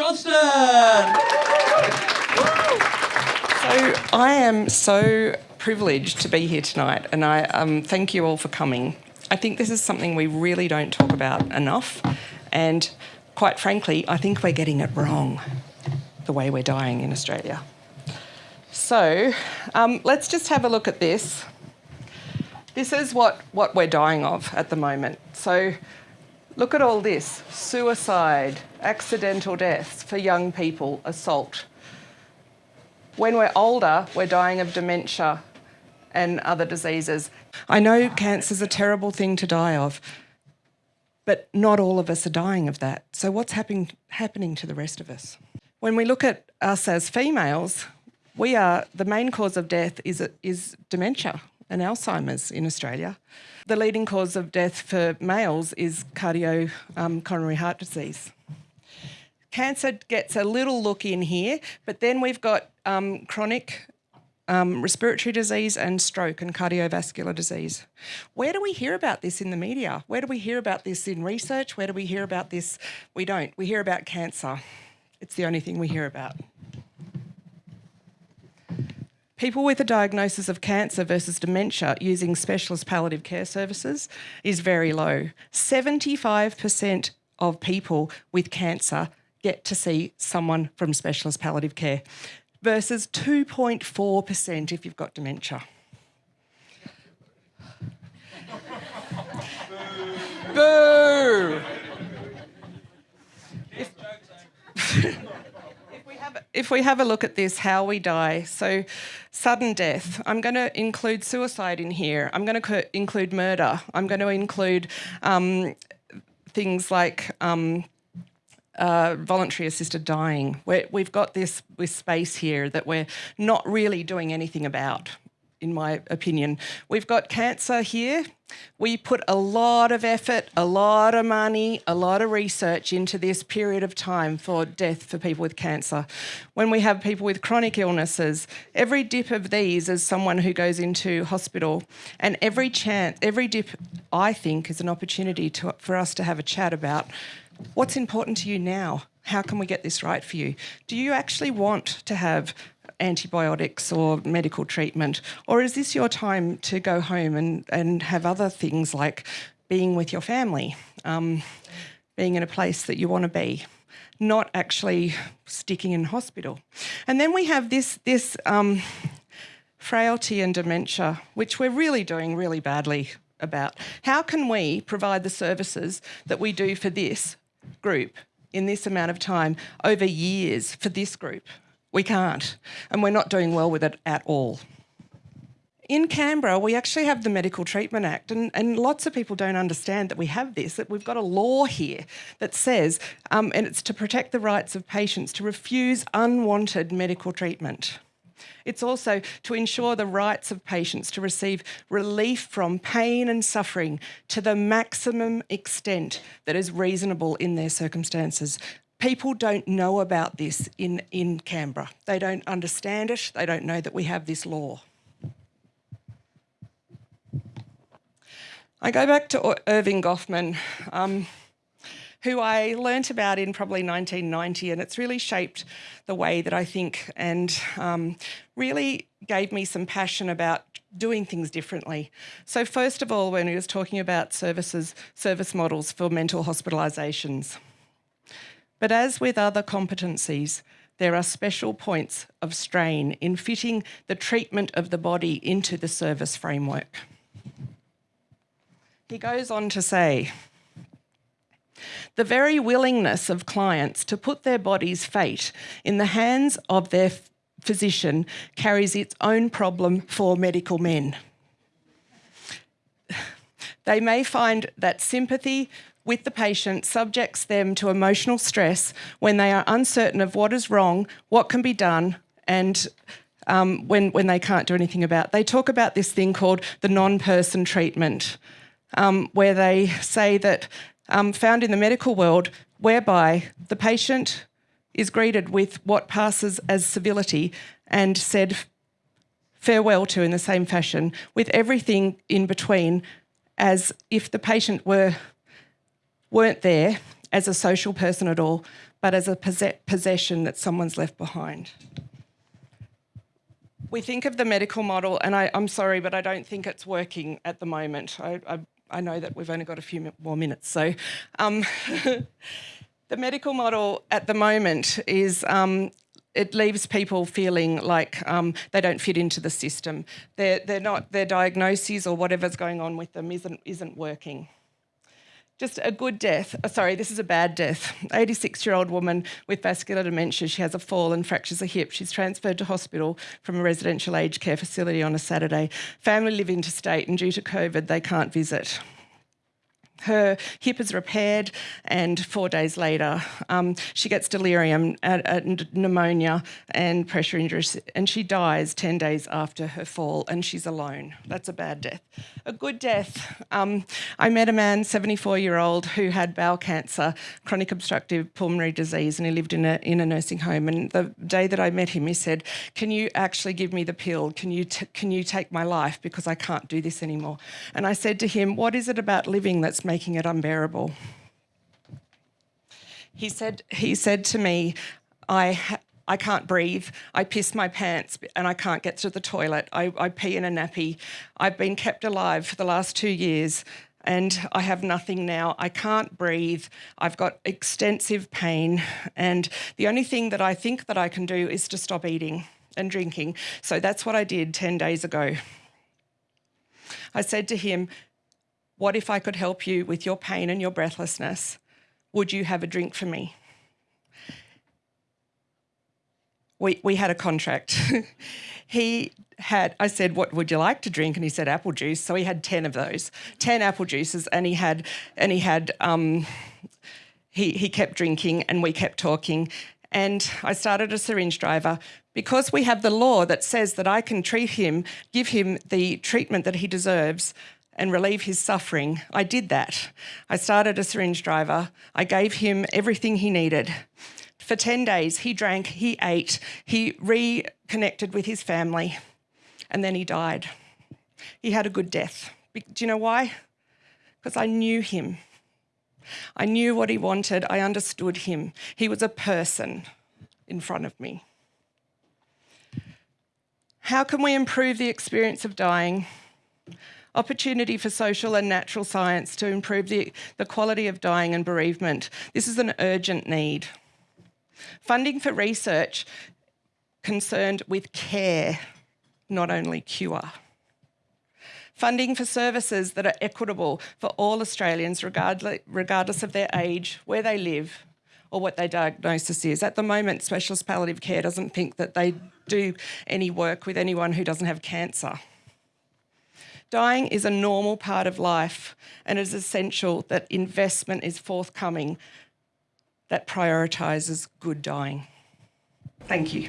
Johnston. So I am so privileged to be here tonight, and I um, thank you all for coming. I think this is something we really don't talk about enough, and quite frankly, I think we're getting it wrong, the way we're dying in Australia. So um, let's just have a look at this. This is what, what we're dying of at the moment. So look at all this suicide, accidental deaths for young people, assault. When we're older, we're dying of dementia and other diseases. I know cancer's a terrible thing to die of, but not all of us are dying of that. So what's happening, happening to the rest of us? When we look at us as females, we are, the main cause of death is, is dementia and Alzheimer's in Australia. The leading cause of death for males is cardio um, coronary heart disease. Cancer gets a little look in here, but then we've got um, chronic um, respiratory disease and stroke and cardiovascular disease. Where do we hear about this in the media? Where do we hear about this in research? Where do we hear about this? We don't. We hear about cancer. It's the only thing we hear about. People with a diagnosis of cancer versus dementia using specialist palliative care services is very low. 75% of people with cancer get to see someone from specialist palliative care versus 2.4% if you've got dementia. Boo! If we have a look at this, how we die, so sudden death, I'm going to include suicide in here. I'm going to include murder. I'm going to include um, things like um, uh, voluntary assisted dying. we have got this, this space here that we're not really doing anything about in my opinion. We've got cancer here. We put a lot of effort, a lot of money, a lot of research into this period of time for death for people with cancer. When we have people with chronic illnesses, every dip of these is someone who goes into hospital and every chance, every dip, I think, is an opportunity to, for us to have a chat about what's important to you now? How can we get this right for you? Do you actually want to have antibiotics or medical treatment? Or is this your time to go home and, and have other things like being with your family, um, being in a place that you want to be? not actually sticking in hospital. And then we have this, this um, frailty and dementia, which we're really doing really badly about. How can we provide the services that we do for this group in this amount of time over years for this group? We can't, and we're not doing well with it at all. In Canberra, we actually have the Medical Treatment Act, and, and lots of people don't understand that we have this, that we've got a law here that says, um, and it's to protect the rights of patients to refuse unwanted medical treatment. It's also to ensure the rights of patients to receive relief from pain and suffering to the maximum extent that is reasonable in their circumstances people don't know about this in, in Canberra. They don't understand it. They don't know that we have this law. I go back to Erving Goffman, um, who I learnt about in probably 1990, and it's really shaped the way that I think and um, really gave me some passion about doing things differently. So first of all, when he was talking about services, service models for mental hospitalisations, but as with other competencies, there are special points of strain in fitting the treatment of the body into the service framework. He goes on to say, the very willingness of clients to put their body's fate in the hands of their physician carries its own problem for medical men. They may find that sympathy with the patient subjects them to emotional stress when they are uncertain of what is wrong, what can be done, and um, when, when they can't do anything about. They talk about this thing called the non-person treatment, um, where they say that um, found in the medical world, whereby the patient is greeted with what passes as civility and said farewell to in the same fashion, with everything in between as if the patient were weren't there as a social person at all, but as a possession that someone's left behind. We think of the medical model, and I, am sorry, but I don't think it's working at the moment. I, I, I know that we've only got a few more minutes. So, um, the medical model at the moment is um, it leaves people feeling like um, they don't fit into the system. They're, they're not, their diagnoses or whatever's going on with them isn't, isn't working. Just a good death. Oh, sorry, this is a bad death. 86 year old woman with vascular dementia. She has a fall and fractures a hip. She's transferred to hospital from a residential aged care facility on a Saturday. Family live interstate, and due to COVID, they can't visit her hip is repaired, and four days later, um, she gets delirium, and pneumonia, and pressure injuries, and she dies 10 days after her fall, and she's alone. That's a bad death. A good death, um, I met a man, 74 year old, who had bowel cancer, chronic obstructive pulmonary disease, and he lived in a, in a nursing home. And the day that I met him, he said, Can you actually give me the pill? Can you, can you take my life? Because I can't do this anymore. And I said to him, What is it about living that's making it unbearable. He said, he said to me, I, I can't breathe. I piss my pants and I can't get to the toilet. I, I pee in a nappy. I've been kept alive for the last two years and I have nothing now. I can't breathe. I've got extensive pain. And the only thing that I think that I can do is to stop eating and drinking. So that's what I did 10 days ago. I said to him, what if I could help you with your pain and your breathlessness? Would you have a drink for me? We, we had a contract. he had, I said, what would you like to drink? And he said, apple juice. So he had 10 of those, 10 apple juices. And he had, and he had, um, he, he kept drinking and we kept talking. And I started a syringe driver because we have the law that says that I can treat him, give him the treatment that he deserves and relieve his suffering, I did that. I started a syringe driver. I gave him everything he needed. For 10 days, he drank, he ate, he reconnected with his family, and then he died. He had a good death. Do you know why? Because I knew him. I knew what he wanted. I understood him. He was a person in front of me. How can we improve the experience of dying? Opportunity for social and natural science to improve the, the quality of dying and bereavement. This is an urgent need. Funding for research concerned with care, not only cure. Funding for services that are equitable for all Australians, regardless, of their age, where they live, or what their diagnosis is. At the moment, specialist palliative care doesn't think that they do any work with anyone who doesn't have cancer. Dying is a normal part of life and it is essential that investment is forthcoming that prioritises good dying. Thank you.